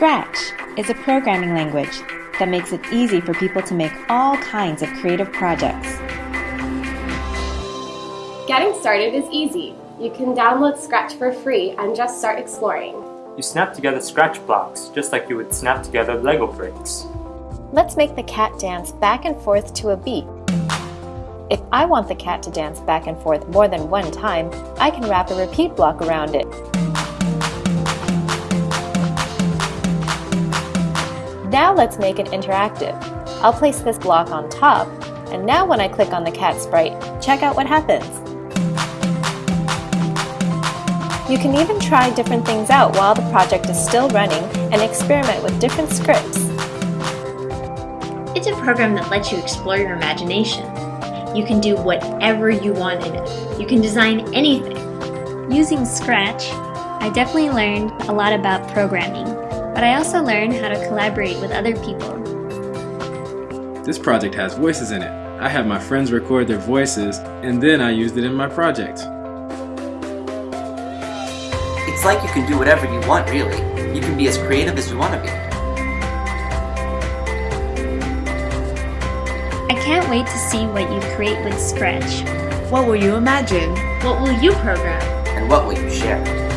Scratch is a programming language that makes it easy for people to make all kinds of creative projects. Getting started is easy. You can download Scratch for free and just start exploring. You snap together Scratch blocks, just like you would snap together Lego bricks. Let's make the cat dance back and forth to a beat. If I want the cat to dance back and forth more than one time, I can wrap a repeat block around it. Now let's make it interactive. I'll place this block on top, and now when I click on the cat sprite, check out what happens. You can even try different things out while the project is still running and experiment with different scripts. It's a program that lets you explore your imagination. You can do whatever you want in it. You can design anything. Using Scratch, I definitely learned a lot about programming, but I also learned how to collaborate with other people. This project has voices in it. I had my friends record their voices, and then I used it in my project. It's like you can do whatever you want, really. You can be as creative as you want to be. I can't wait to see what you create with Scratch. What will you imagine? What will you program? And what will you share?